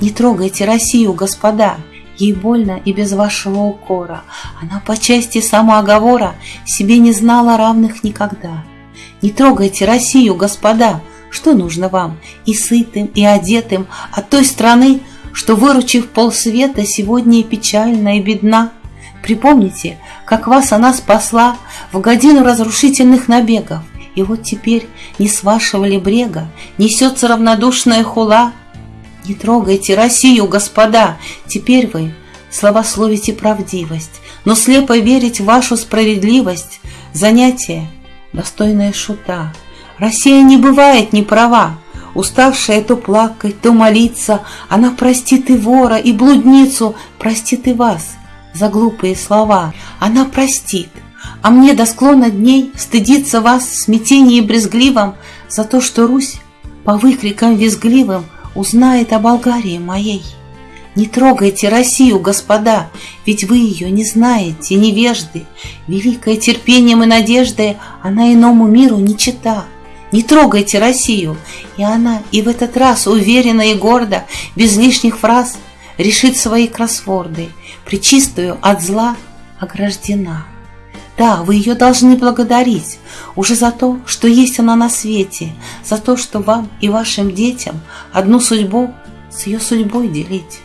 Не трогайте Россию, господа, Ей больно и без вашего укора. Она по части самооговора Себе не знала равных никогда. Не трогайте Россию, господа, Что нужно вам, и сытым, и одетым От той страны, что, выручив полсвета, Сегодня и печальна, и бедна. Припомните, как вас она спасла В годину разрушительных набегов, И вот теперь не с вашего ли брега Несется равнодушная хула, не трогайте Россию, господа! Теперь вы славословите правдивость, но слепо верить в вашу справедливость — занятие, достойное шута. Россия не бывает не права, уставшая то плакать, то молиться, она простит и вора, и блудницу, простит и вас за глупые слова. Она простит, а мне до склона дней стыдиться вас в смятении брезгливом за то, что Русь по выкрикам визгливым узнает о Болгарии моей. Не трогайте Россию, господа, ведь вы ее не знаете, невежды. Великое терпением и надеждой она иному миру не чита. Не трогайте Россию, и она и в этот раз уверенно и гордо, без лишних фраз, решит свои кроссворды, причистую от зла ограждена. Да, вы ее должны благодарить уже за то, что есть она на свете, за то, что вам и вашим детям одну судьбу с ее судьбой делить.